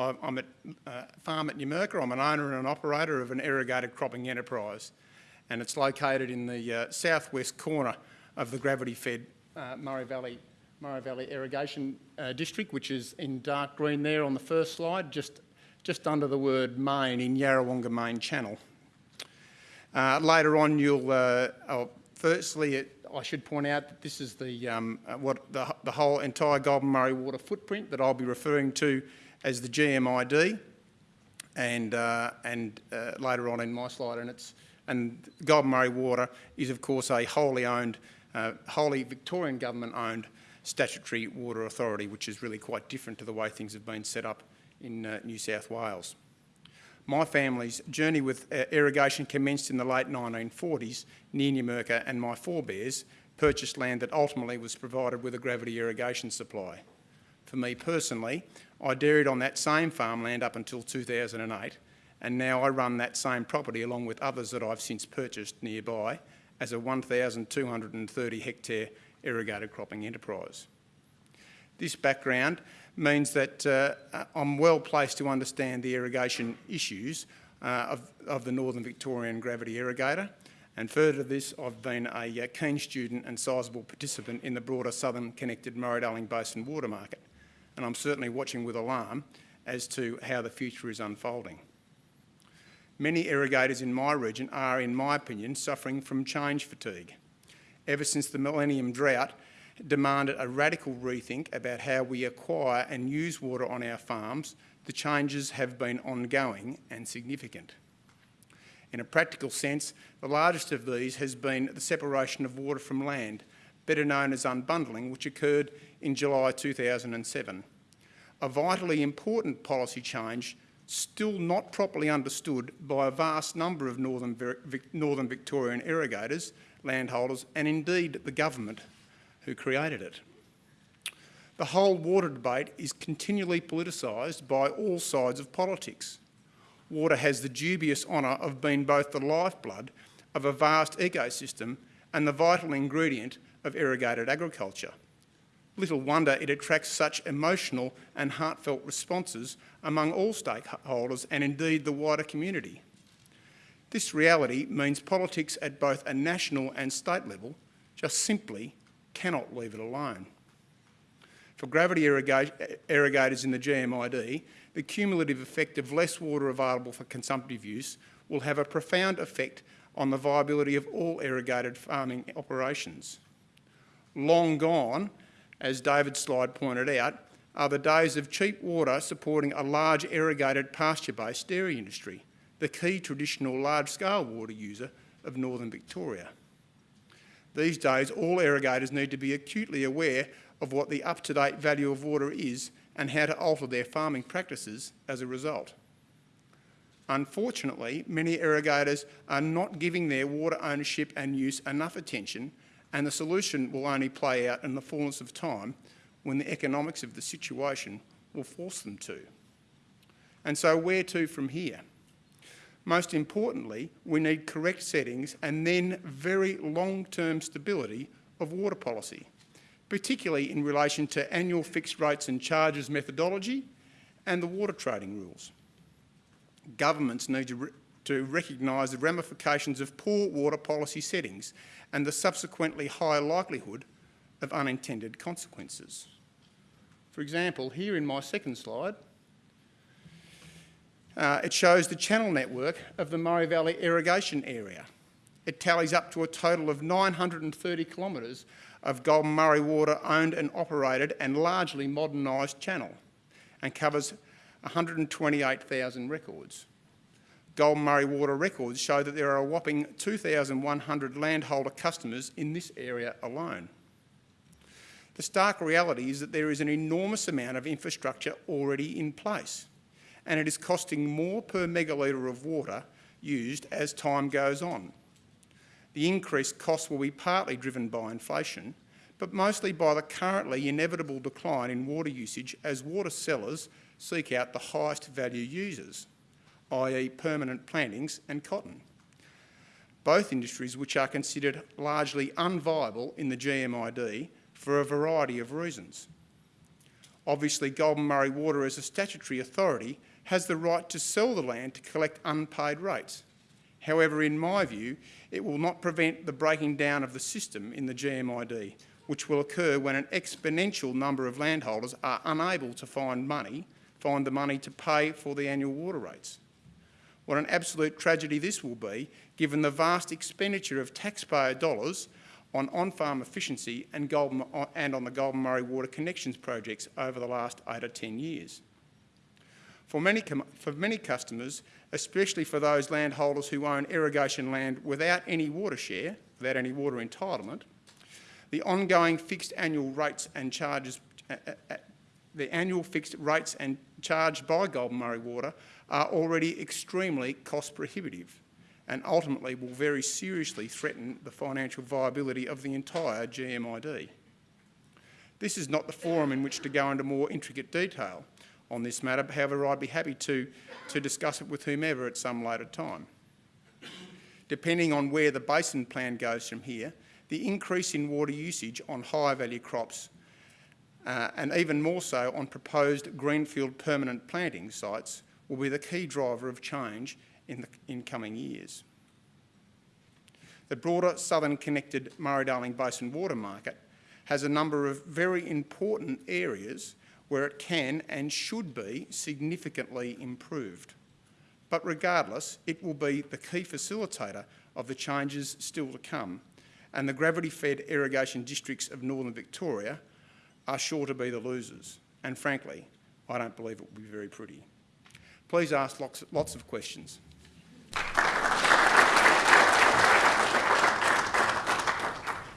I'm at uh, Farm at Numurkah. I'm an owner and an operator of an irrigated cropping enterprise, and it's located in the uh, southwest corner of the gravity-fed uh, Murray Valley Murray Valley Irrigation uh, District, which is in dark green there on the first slide, just just under the word main in Yarrawonga Main Channel. Uh, later on, you'll oh, firstly. It, I should point out that this is the, um, what the, the whole entire Goulburn Murray water footprint that I'll be referring to as the GMID, and uh, and uh, later on in my slide, and it's and Goulburn Murray Water is of course a wholly owned, uh, wholly Victorian government owned statutory water authority, which is really quite different to the way things have been set up in uh, New South Wales. My family's journey with uh, irrigation commenced in the late 1940s near Numurkah and my forebears purchased land that ultimately was provided with a gravity irrigation supply. For me personally, I dairied on that same farmland up until 2008 and now I run that same property along with others that I've since purchased nearby as a 1,230 hectare irrigated cropping enterprise. This background means that uh, I'm well placed to understand the irrigation issues uh, of, of, the Northern Victorian gravity irrigator. And further to this, I've been a uh, keen student and sizable participant in the broader southern connected Murray-Darling Basin water market. And I'm certainly watching with alarm as to how the future is unfolding. Many irrigators in my region are, in my opinion, suffering from change fatigue. Ever since the millennium drought, demanded a radical rethink about how we acquire and use water on our farms, the changes have been ongoing and significant. In a practical sense, the largest of these has been the separation of water from land, better known as unbundling, which occurred in July 2007. A vitally important policy change still not properly understood by a vast number of Northern, Northern Victorian irrigators, landholders and indeed the government who created it. The whole water debate is continually politicised by all sides of politics. Water has the dubious honour of being both the lifeblood of a vast ecosystem and the vital ingredient of irrigated agriculture. Little wonder it attracts such emotional and heartfelt responses among all stakeholders and indeed the wider community. This reality means politics at both a national and state level just simply cannot leave it alone. For gravity irrigators in the GMID, the cumulative effect of less water available for consumptive use will have a profound effect on the viability of all irrigated farming operations. Long gone, as David's slide pointed out, are the days of cheap water supporting a large irrigated pasture-based dairy industry, the key traditional large-scale water user of northern Victoria. These days, all irrigators need to be acutely aware of what the up-to-date value of water is and how to alter their farming practices as a result. Unfortunately, many irrigators are not giving their water ownership and use enough attention and the solution will only play out in the fullness of time when the economics of the situation will force them to. And so where to from here? Most importantly, we need correct settings and then very long-term stability of water policy, particularly in relation to annual fixed rates and charges methodology and the water trading rules. Governments need to, re to recognise the ramifications of poor water policy settings and the subsequently high likelihood of unintended consequences. For example, here in my second slide, uh, it shows the channel network of the Murray Valley irrigation area. It tallies up to a total of 930 kilometres of Goulburn Murray Water owned and operated and largely modernised channel and covers 128,000 records. Goulburn Murray Water records show that there are a whopping 2,100 landholder customers in this area alone. The stark reality is that there is an enormous amount of infrastructure already in place and it is costing more per megalitre of water used as time goes on. The increased cost will be partly driven by inflation, but mostly by the currently inevitable decline in water usage as water sellers seek out the highest value users, i.e. permanent plantings and cotton. Both industries which are considered largely unviable in the GMID for a variety of reasons. Obviously, Goulburn Murray Water, as a statutory authority, has the right to sell the land to collect unpaid rates. However, in my view, it will not prevent the breaking down of the system in the GMID, which will occur when an exponential number of landholders are unable to find money, find the money to pay for the annual water rates. What an absolute tragedy this will be, given the vast expenditure of taxpayer dollars on on-farm efficiency and, Goulburn, and on the Goulburn Murray Water Connections projects over the last eight or 10 years. For many, for many customers, especially for those landholders who own irrigation land without any water share, without any water entitlement, the ongoing fixed annual rates and charges, uh, uh, uh the annual fixed rates and charged by Goulburn Murray Water are already extremely cost prohibitive and ultimately will very seriously threaten the financial viability of the entire GMID. This is not the forum in which to go into more intricate detail on this matter, however I'd be happy to, to discuss it with whomever at some later time. Depending on where the basin plan goes from here, the increase in water usage on higher value crops uh, and even more so on proposed greenfield permanent planting sites will be the key driver of change in the in coming years. The broader southern connected Murray-Darling Basin water market has a number of very important areas where it can and should be significantly improved. But regardless, it will be the key facilitator of the changes still to come, and the gravity-fed irrigation districts of northern Victoria are sure to be the losers. And frankly, I don't believe it will be very pretty. Please ask lots, lots of questions.